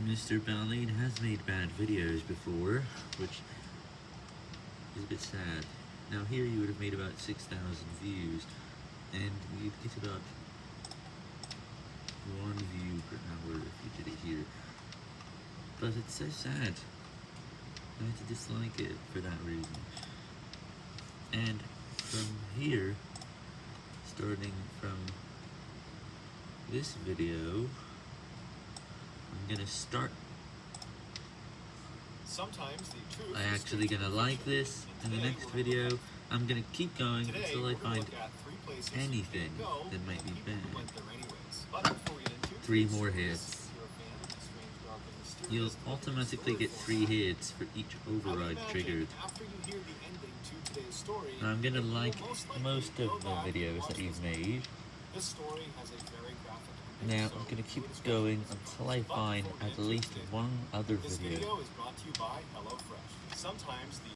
Mr. Ballen has made bad videos before, which is a bit sad. Now here you would have made about 6,000 views, and you'd get about one view per hour if you did it here. But it's so sad. I had to dislike it for that reason. And from here, starting from this video, I'm gonna start. Sometimes the truth I actually gonna like this in the next video. I'm gonna keep going until I find look at three places you anything that might be bad. went there anyways. But before we get into Three more hits. you're a fan of the strange, dark, and mysterious, You'll automatically get three hits for each override triggered. After you hear the ending to today's story, I'm gonna like most likely most go of the videos that you've made. Now I'm gonna keep enjoy going until I find at least one other video.